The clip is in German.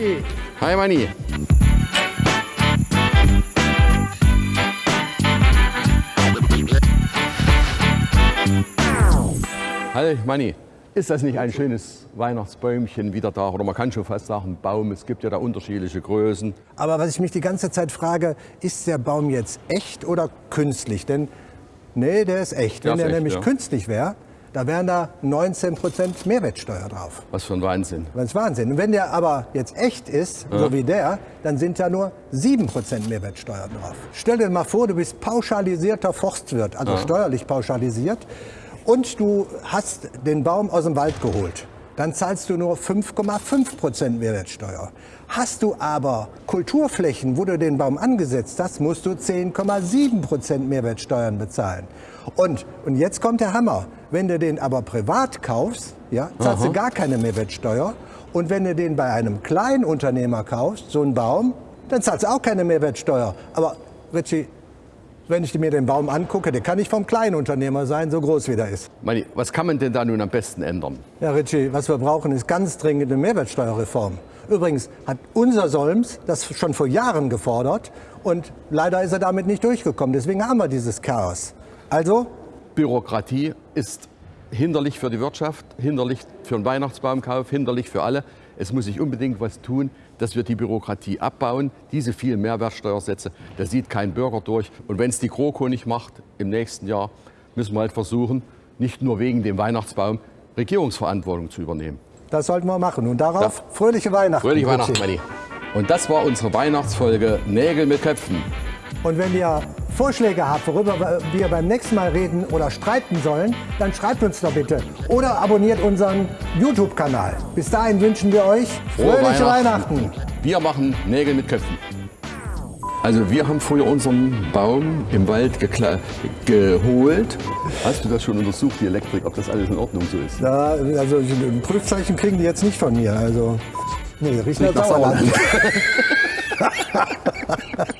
Richie. Hi Manni. Hi Manni. Ist das nicht ein schönes Weihnachtsbäumchen wieder da? Oder man kann schon fast sagen Baum. Es gibt ja da unterschiedliche Größen. Aber was ich mich die ganze Zeit frage, ist der Baum jetzt echt oder künstlich? Denn nee, der ist echt. Der Wenn ist der echt, nämlich ja. künstlich wäre, da wären da 19 Prozent Mehrwertsteuer drauf. Was für ein Wahnsinn. Das ist Wahnsinn. Und wenn der aber jetzt echt ist, so wie der, dann sind da nur 7% Mehrwertsteuer drauf. Stell dir mal vor, du bist pauschalisierter Forstwirt, also steuerlich pauschalisiert, und du hast den Baum aus dem Wald geholt. Dann zahlst du nur 5,5% Mehrwertsteuer. Hast du aber Kulturflächen, wo du den Baum angesetzt hast, musst du 10,7% Mehrwertsteuern bezahlen. Und, und jetzt kommt der Hammer. Wenn du den aber privat kaufst, ja, zahlst du gar keine Mehrwertsteuer. Und wenn du den bei einem Kleinunternehmer kaufst, so einen Baum, dann zahlst du auch keine Mehrwertsteuer. Aber Richie, wenn ich mir den Baum angucke, der kann nicht vom Kleinunternehmer sein, so groß wie der ist. Manni, was kann man denn da nun am besten ändern? Ja, Richie, was wir brauchen, ist ganz dringend eine Mehrwertsteuerreform. Übrigens hat unser Solms das schon vor Jahren gefordert und leider ist er damit nicht durchgekommen. Deswegen haben wir dieses Chaos. Also, Bürokratie ist hinderlich für die Wirtschaft, hinderlich für den Weihnachtsbaumkauf, hinderlich für alle. Es muss sich unbedingt was tun, dass wir die Bürokratie abbauen. Diese vielen Mehrwertsteuersätze, da sieht kein Bürger durch. Und wenn es die GroKo nicht macht im nächsten Jahr, müssen wir halt versuchen, nicht nur wegen dem Weihnachtsbaum Regierungsverantwortung zu übernehmen. das sollten wir machen. Und darauf fröhliche Weihnachten. Fröhliche. Weihnachten, Manni. Und das war unsere Weihnachtsfolge Nägel mit Köpfen. Und wenn ihr Vorschläge habt, worüber wir beim nächsten Mal reden oder streiten sollen, dann schreibt uns doch bitte. Oder abonniert unseren YouTube-Kanal. Bis dahin wünschen wir euch Frohe fröhliche Weihnachten. Weihnachten. Wir machen Nägel mit Köpfen. Also wir haben früher unseren Baum im Wald geholt. Hast du das schon untersucht, die Elektrik, ob das alles in Ordnung so ist? Ja, also ein Prüfzeichen kriegen die jetzt nicht von mir. Also, nee, riechen Riecht nach nach Sauerland. Sauerland.